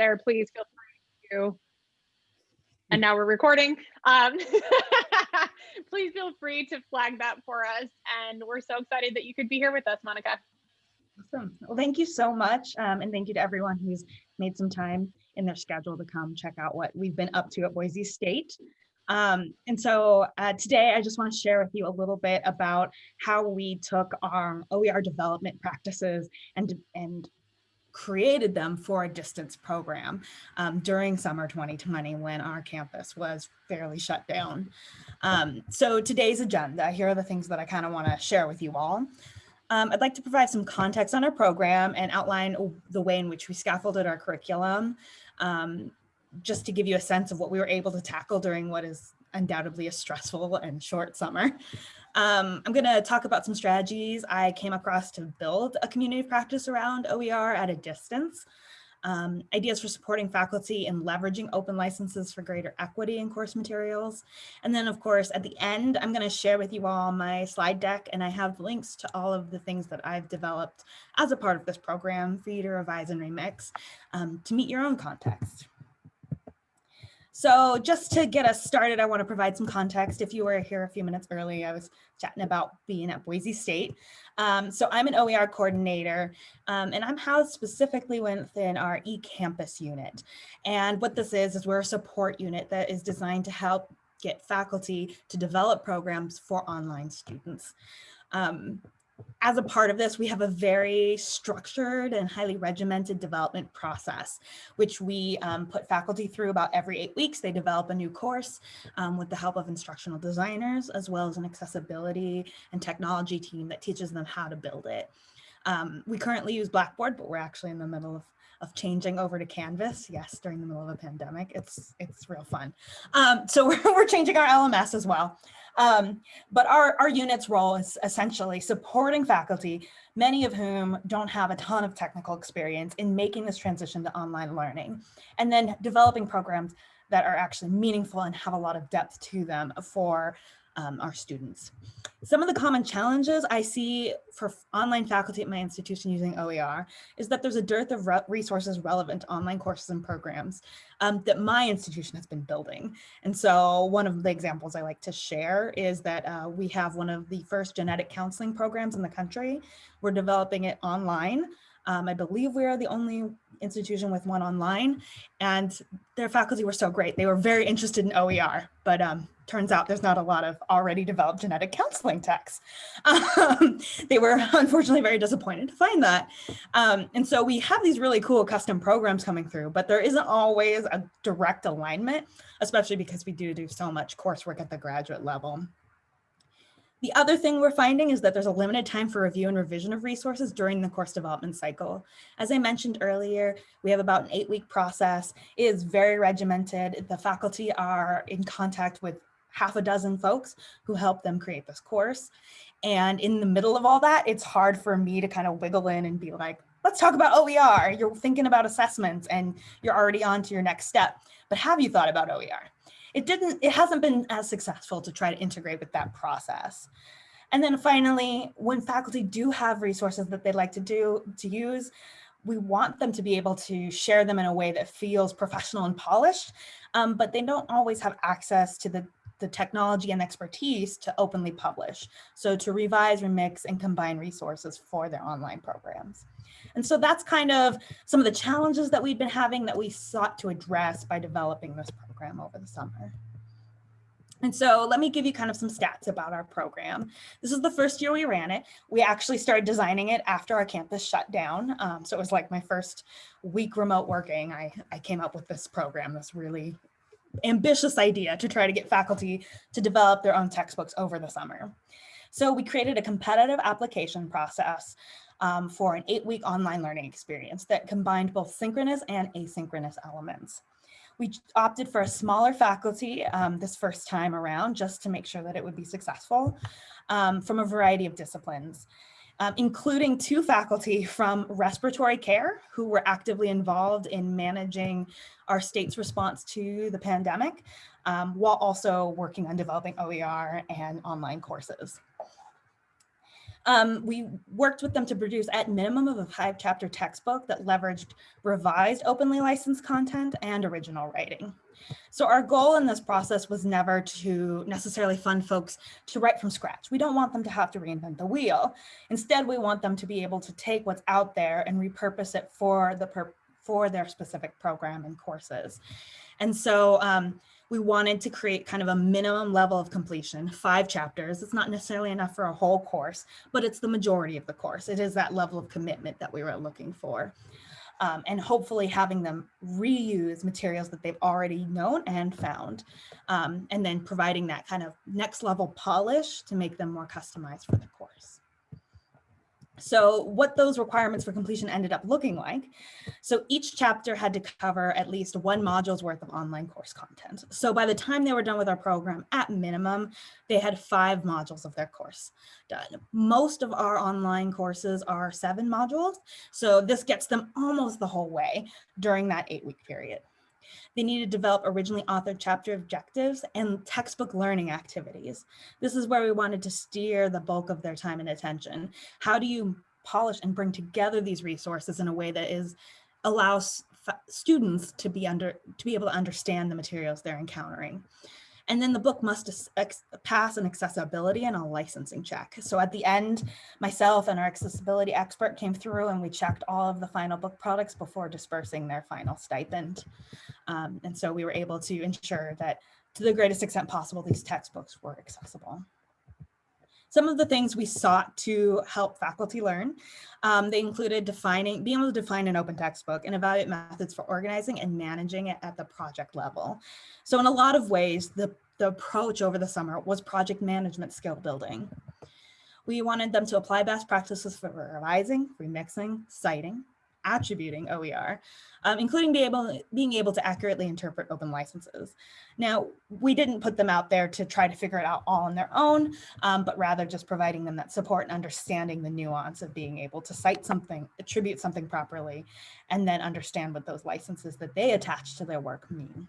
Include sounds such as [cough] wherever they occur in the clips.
there, please feel free to, and now we're recording. Um, [laughs] please feel free to flag that for us. And we're so excited that you could be here with us, Monica. Awesome. Well, thank you so much. Um, and thank you to everyone who's made some time in their schedule to come check out what we've been up to at Boise State. Um, and so uh, today I just want to share with you a little bit about how we took our OER development practices and, and created them for a distance program um, during summer 2020 when our campus was fairly shut down. Um, so today's agenda, here are the things that I kind of want to share with you all. Um, I'd like to provide some context on our program and outline the way in which we scaffolded our curriculum, um, just to give you a sense of what we were able to tackle during what is undoubtedly a stressful and short summer. Um, I'm going to talk about some strategies I came across to build a community of practice around OER at a distance um, ideas for supporting faculty and leveraging open licenses for greater equity in course materials. And then of course, at the end, I'm gonna share with you all my slide deck and I have links to all of the things that I've developed as a part of this program for you to revise and remix um, to meet your own context. So just to get us started, I want to provide some context. If you were here a few minutes early, I was chatting about being at Boise State. Um, so I'm an OER coordinator um, and I'm housed specifically within our eCampus unit. And what this is, is we're a support unit that is designed to help get faculty to develop programs for online students. Um, as a part of this, we have a very structured and highly regimented development process, which we um, put faculty through about every eight weeks. They develop a new course um, with the help of instructional designers, as well as an accessibility and technology team that teaches them how to build it. Um, we currently use Blackboard, but we're actually in the middle of of changing over to Canvas. Yes, during the middle of a pandemic, it's it's real fun. Um, so [laughs] we're, we're changing our LMS as well. Um, but our, our unit's role is essentially supporting faculty, many of whom don't have a ton of technical experience in making this transition to online learning, and then developing programs that are actually meaningful and have a lot of depth to them for um, our students. Some of the common challenges I see for online faculty at my institution using OER is that there's a dearth of re resources relevant to online courses and programs um, that my institution has been building. And so one of the examples I like to share is that uh, we have one of the first genetic counseling programs in the country. We're developing it online. Um, I believe we are the only institution with one online and their faculty were so great. They were very interested in OER, but um, turns out there's not a lot of already developed genetic counseling texts. Um, [laughs] they were unfortunately very disappointed to find that. Um, and so we have these really cool custom programs coming through, but there isn't always a direct alignment, especially because we do do so much coursework at the graduate level. The other thing we're finding is that there's a limited time for review and revision of resources during the course development cycle. As I mentioned earlier, we have about an eight week process. It is very regimented. The faculty are in contact with half a dozen folks who help them create this course. And in the middle of all that, it's hard for me to kind of wiggle in and be like, let's talk about OER. You're thinking about assessments and you're already on to your next step. But have you thought about OER? it didn't, it hasn't been as successful to try to integrate with that process. And then finally, when faculty do have resources that they'd like to do, to use, we want them to be able to share them in a way that feels professional and polished, um, but they don't always have access to the, the technology and expertise to openly publish. So to revise, remix, and combine resources for their online programs. And so that's kind of some of the challenges that we've been having that we sought to address by developing this program over the summer. And so let me give you kind of some stats about our program. This is the first year we ran it. We actually started designing it after our campus shut down. Um, so it was like my first week remote working. I, I came up with this program, this really ambitious idea to try to get faculty to develop their own textbooks over the summer. So we created a competitive application process um, for an eight week online learning experience that combined both synchronous and asynchronous elements. We opted for a smaller faculty um, this first time around just to make sure that it would be successful um, from a variety of disciplines. Um, including two faculty from respiratory care who were actively involved in managing our state's response to the pandemic, um, while also working on developing OER and online courses. Um, we worked with them to produce at minimum of a five chapter textbook that leveraged revised openly licensed content and original writing. So our goal in this process was never to necessarily fund folks to write from scratch. We don't want them to have to reinvent the wheel. Instead, we want them to be able to take what's out there and repurpose it for the for their specific program and courses. And so um, we wanted to create kind of a minimum level of completion, five chapters. It's not necessarily enough for a whole course, but it's the majority of the course. It is that level of commitment that we were looking for um, and hopefully having them reuse materials that they've already known and found, um, and then providing that kind of next level polish to make them more customized for the course. So what those requirements for completion ended up looking like. So each chapter had to cover at least one module's worth of online course content. So by the time they were done with our program, at minimum, they had five modules of their course done. Most of our online courses are seven modules. So this gets them almost the whole way during that eight week period. They need to develop originally authored chapter objectives and textbook learning activities. This is where we wanted to steer the bulk of their time and attention. How do you polish and bring together these resources in a way that is allows students to be under to be able to understand the materials they're encountering. And then the book must pass an accessibility and a licensing check. So at the end, myself and our accessibility expert came through and we checked all of the final book products before dispersing their final stipend. Um, and so we were able to ensure that to the greatest extent possible, these textbooks were accessible. Some of the things we sought to help faculty learn, um, they included defining, being able to define an open textbook and evaluate methods for organizing and managing it at the project level. So in a lot of ways, the, the approach over the summer was project management skill building. We wanted them to apply best practices for revising, remixing, citing, attributing OER, um, including be able, being able to accurately interpret open licenses. Now, we didn't put them out there to try to figure it out all on their own, um, but rather just providing them that support and understanding the nuance of being able to cite something, attribute something properly, and then understand what those licenses that they attach to their work mean.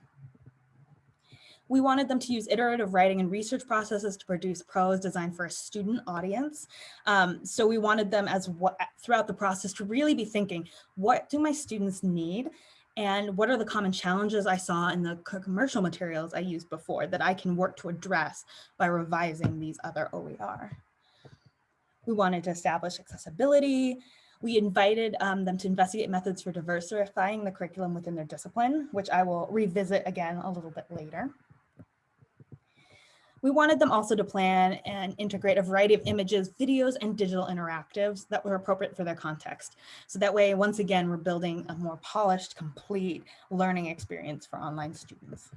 We wanted them to use iterative writing and research processes to produce prose designed for a student audience. Um, so we wanted them as what throughout the process to really be thinking, what do my students need? And what are the common challenges I saw in the commercial materials I used before that I can work to address by revising these other OER? We wanted to establish accessibility, we invited um, them to investigate methods for diversifying the curriculum within their discipline, which I will revisit again a little bit later. We wanted them also to plan and integrate a variety of images, videos, and digital interactives that were appropriate for their context. So that way, once again, we're building a more polished, complete learning experience for online students.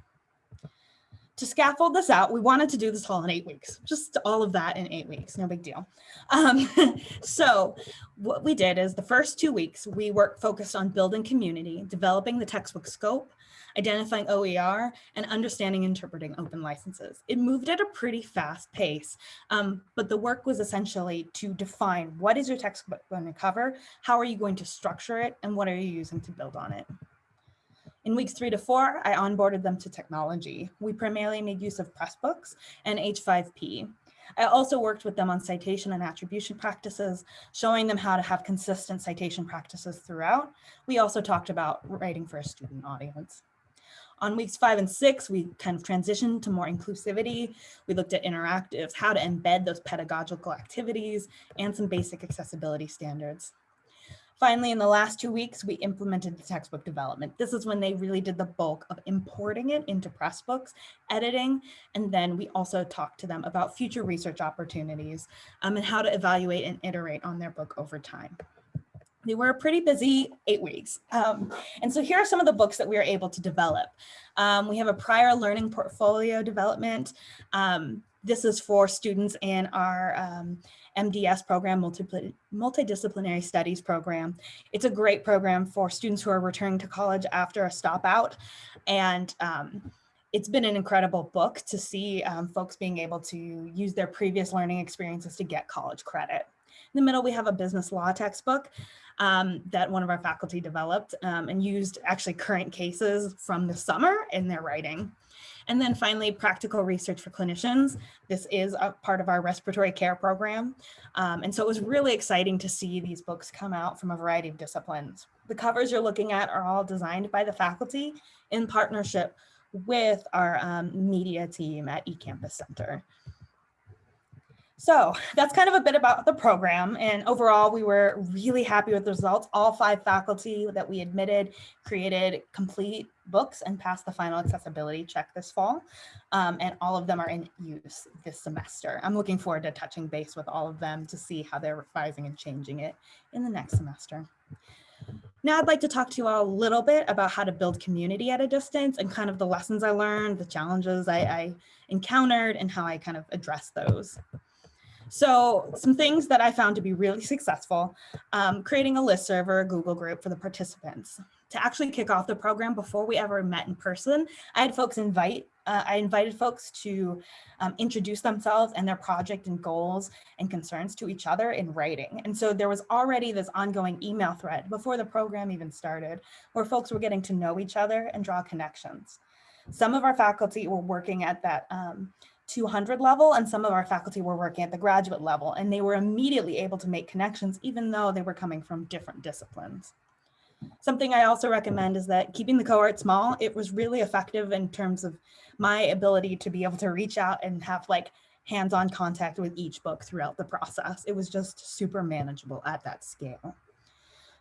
To scaffold this out, we wanted to do this all in eight weeks, just all of that in eight weeks, no big deal. Um, [laughs] so what we did is the first two weeks, we worked focused on building community, developing the textbook scope, identifying OER, and understanding interpreting open licenses. It moved at a pretty fast pace, um, but the work was essentially to define what is your textbook going to cover, how are you going to structure it, and what are you using to build on it. In weeks three to four, I onboarded them to technology. We primarily made use of Pressbooks and H5P. I also worked with them on citation and attribution practices, showing them how to have consistent citation practices throughout. We also talked about writing for a student audience. On weeks five and six, we kind of transitioned to more inclusivity. We looked at interactives, how to embed those pedagogical activities, and some basic accessibility standards. Finally, in the last two weeks, we implemented the textbook development. This is when they really did the bulk of importing it into Pressbooks, editing, and then we also talked to them about future research opportunities um, and how to evaluate and iterate on their book over time they were a pretty busy eight weeks. Um, and so here are some of the books that we were able to develop. Um, we have a prior learning portfolio development. Um, this is for students in our MDS um, program, Multidisciplinary Studies program. It's a great program for students who are returning to college after a stop out. And um, it's been an incredible book to see um, folks being able to use their previous learning experiences to get college credit. In the middle, we have a business law textbook um, that one of our faculty developed um, and used actually current cases from the summer in their writing. And then finally, practical research for clinicians. This is a part of our respiratory care program. Um, and so it was really exciting to see these books come out from a variety of disciplines. The covers you're looking at are all designed by the faculty in partnership with our um, media team at eCampus Center. So that's kind of a bit about the program. And overall, we were really happy with the results. All five faculty that we admitted created complete books and passed the final accessibility check this fall. Um, and all of them are in use this semester. I'm looking forward to touching base with all of them to see how they're revising and changing it in the next semester. Now I'd like to talk to you all a little bit about how to build community at a distance and kind of the lessons I learned, the challenges I, I encountered, and how I kind of address those. So some things that I found to be really successful, um, creating a list server, a Google group for the participants. To actually kick off the program before we ever met in person, I had folks invite, uh, I invited folks to um, introduce themselves and their project and goals and concerns to each other in writing. And so there was already this ongoing email thread before the program even started, where folks were getting to know each other and draw connections. Some of our faculty were working at that um, 200 level and some of our faculty were working at the graduate level and they were immediately able to make connections even though they were coming from different disciplines. Something I also recommend is that keeping the cohort small, it was really effective in terms of my ability to be able to reach out and have like hands-on contact with each book throughout the process. It was just super manageable at that scale.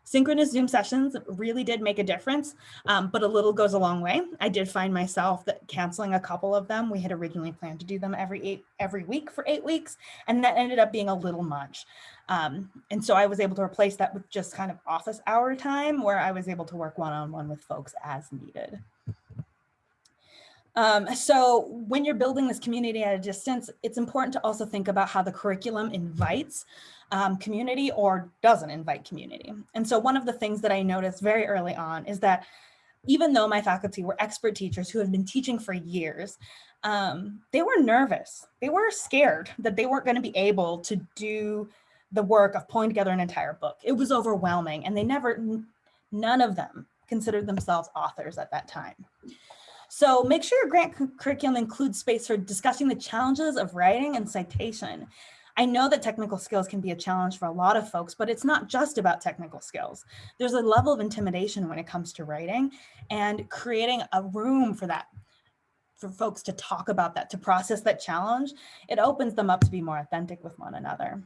Synchronous Zoom sessions really did make a difference, um, but a little goes a long way. I did find myself that canceling a couple of them. We had originally planned to do them every eight every week for eight weeks, and that ended up being a little much. Um, and so I was able to replace that with just kind of office hour time where I was able to work one-on-one -on -one with folks as needed. Um, so when you're building this community at a distance, it's important to also think about how the curriculum invites um, community or doesn't invite community. And so one of the things that I noticed very early on is that even though my faculty were expert teachers who have been teaching for years, um, they were nervous. They were scared that they weren't going to be able to do the work of pulling together an entire book. It was overwhelming and they never, none of them considered themselves authors at that time. So make sure your grant curriculum includes space for discussing the challenges of writing and citation. I know that technical skills can be a challenge for a lot of folks, but it's not just about technical skills. There's a level of intimidation when it comes to writing and creating a room for that for folks to talk about that, to process that challenge, it opens them up to be more authentic with one another.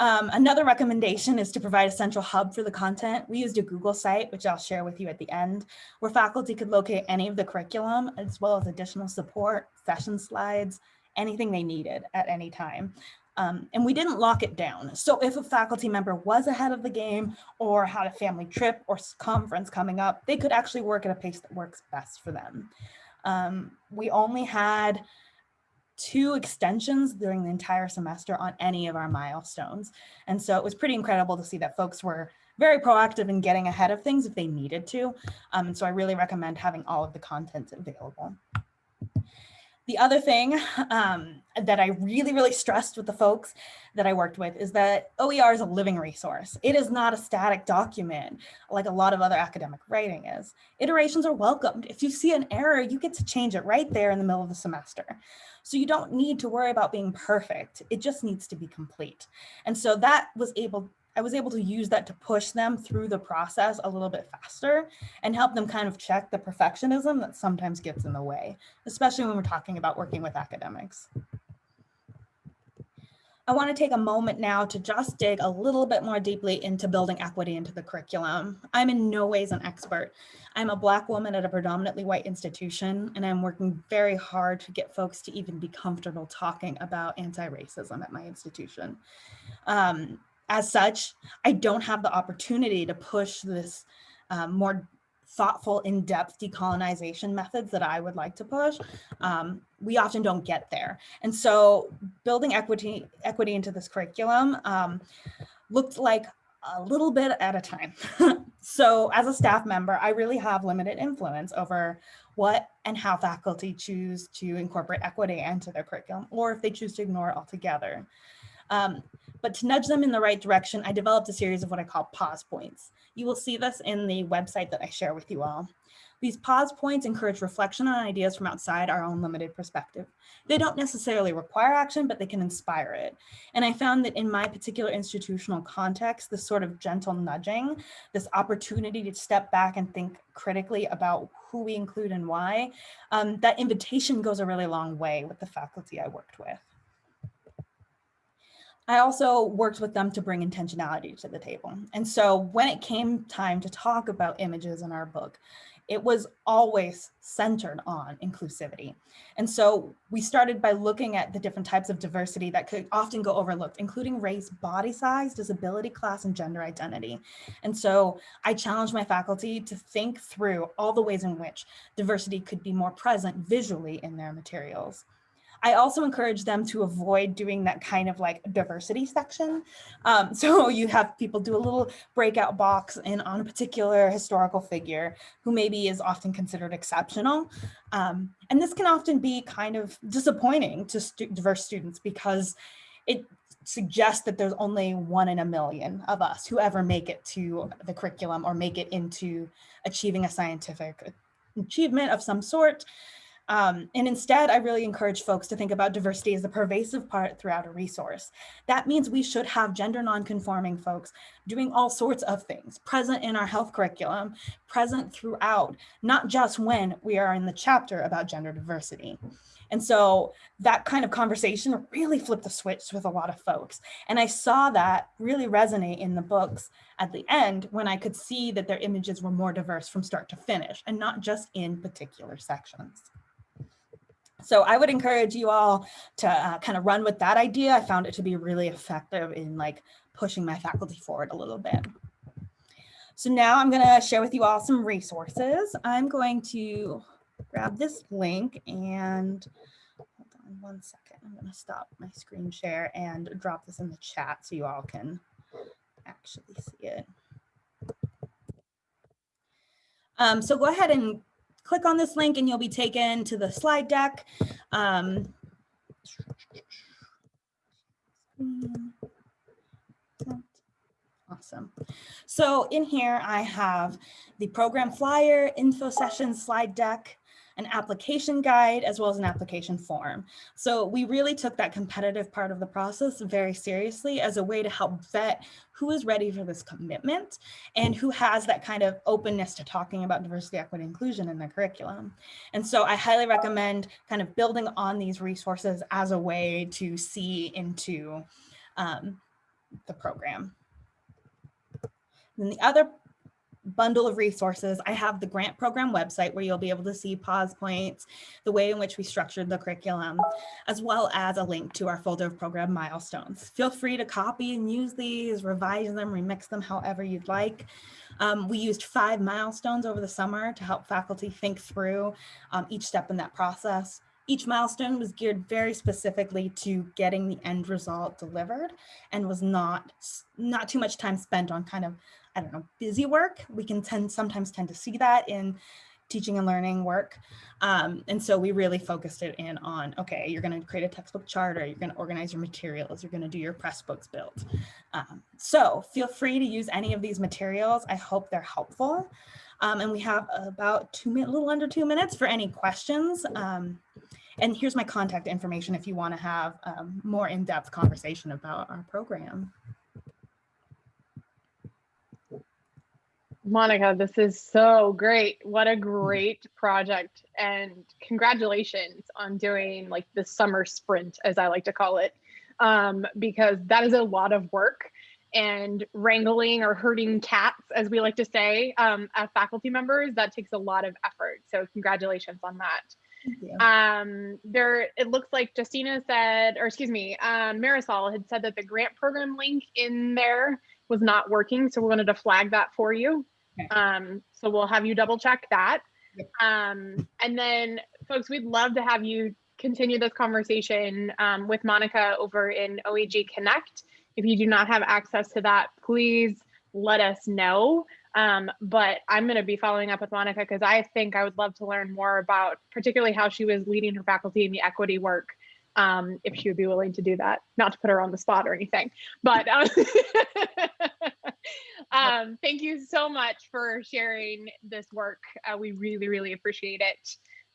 Um, another recommendation is to provide a central hub for the content. We used a Google site, which I'll share with you at the end, where faculty could locate any of the curriculum, as well as additional support, session slides, anything they needed at any time. Um, and we didn't lock it down. So if a faculty member was ahead of the game or had a family trip or conference coming up, they could actually work at a pace that works best for them. Um, we only had two extensions during the entire semester on any of our milestones. And so it was pretty incredible to see that folks were very proactive in getting ahead of things if they needed to. Um, and so I really recommend having all of the content available. The other thing um, that I really, really stressed with the folks that I worked with is that OER is a living resource. It is not a static document like a lot of other academic writing is. Iterations are welcomed. If you see an error, you get to change it right there in the middle of the semester. So you don't need to worry about being perfect. It just needs to be complete. And so that was able I was able to use that to push them through the process a little bit faster and help them kind of check the perfectionism that sometimes gets in the way, especially when we're talking about working with academics. I want to take a moment now to just dig a little bit more deeply into building equity into the curriculum. I'm in no ways an expert. I'm a Black woman at a predominantly white institution, and I'm working very hard to get folks to even be comfortable talking about anti-racism at my institution. Um, as such, I don't have the opportunity to push this um, more thoughtful, in-depth decolonization methods that I would like to push. Um, we often don't get there. And so building equity, equity into this curriculum um, looked like a little bit at a time. [laughs] so as a staff member, I really have limited influence over what and how faculty choose to incorporate equity into their curriculum, or if they choose to ignore it altogether. Um, but to nudge them in the right direction, I developed a series of what I call pause points. You will see this in the website that I share with you all. These pause points encourage reflection on ideas from outside our own limited perspective. They don't necessarily require action, but they can inspire it. And I found that in my particular institutional context, this sort of gentle nudging, this opportunity to step back and think critically about who we include and why, um, that invitation goes a really long way with the faculty I worked with. I also worked with them to bring intentionality to the table. And so when it came time to talk about images in our book, it was always centered on inclusivity. And so we started by looking at the different types of diversity that could often go overlooked, including race, body size, disability class, and gender identity. And so I challenged my faculty to think through all the ways in which diversity could be more present visually in their materials. I also encourage them to avoid doing that kind of like diversity section. Um, [laughs] so you have people do a little breakout box in on a particular historical figure who maybe is often considered exceptional. Um, and this can often be kind of disappointing to stu diverse students because it suggests that there's only one in a million of us who ever make it to the curriculum or make it into achieving a scientific achievement of some sort. Um, and instead, I really encourage folks to think about diversity as a pervasive part throughout a resource. That means we should have gender nonconforming folks doing all sorts of things, present in our health curriculum, present throughout, not just when we are in the chapter about gender diversity. And so that kind of conversation really flipped the switch with a lot of folks. And I saw that really resonate in the books at the end when I could see that their images were more diverse from start to finish and not just in particular sections. So I would encourage you all to uh, kind of run with that idea. I found it to be really effective in like pushing my faculty forward a little bit. So now I'm going to share with you all some resources. I'm going to grab this link and hold on one second. I'm going to stop my screen share and drop this in the chat so you all can actually see it. Um, so go ahead and click on this link and you'll be taken to the slide deck. Um, awesome. So in here, I have the program flyer, info session slide deck, an application guide, as well as an application form. So we really took that competitive part of the process very seriously as a way to help vet who is ready for this commitment and who has that kind of openness to talking about diversity, equity, inclusion in their curriculum. And so I highly recommend kind of building on these resources as a way to see into um, the program. And the other bundle of resources. I have the grant program website where you'll be able to see pause points, the way in which we structured the curriculum, as well as a link to our folder of program milestones. Feel free to copy and use these, revise them, remix them however you'd like. Um, we used five milestones over the summer to help faculty think through um, each step in that process. Each milestone was geared very specifically to getting the end result delivered and was not, not too much time spent on kind of I don't know, busy work. We can tend sometimes tend to see that in teaching and learning work. Um, and so we really focused it in on, okay, you're gonna create a textbook charter, you're gonna organize your materials, you're gonna do your Pressbooks build. Um, so feel free to use any of these materials. I hope they're helpful. Um, and we have about two minutes, a little under two minutes for any questions. Um, and here's my contact information if you wanna have um, more in-depth conversation about our program. Monica, this is so great. What a great project. And congratulations on doing like the summer sprint, as I like to call it, um, because that is a lot of work and wrangling or herding cats, as we like to say, um, as faculty members, that takes a lot of effort. So congratulations on that. Um, there, it looks like Justina said, or excuse me, um, Marisol had said that the grant program link in there was not working. So we wanted to flag that for you. Okay. Um, so we'll have you double check that. Um, and then folks, we'd love to have you continue this conversation um, with Monica over in OEG Connect. If you do not have access to that, please let us know. Um, but I'm going to be following up with Monica because I think I would love to learn more about particularly how she was leading her faculty in the equity work um, if she would be willing to do that. Not to put her on the spot or anything, but um, [laughs] um, thank you so much for sharing this work. Uh, we really, really appreciate it.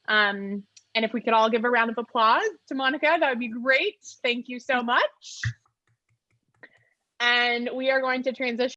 Um, and if we could all give a round of applause to Monica, that would be great. Thank you so much. And we are going to transition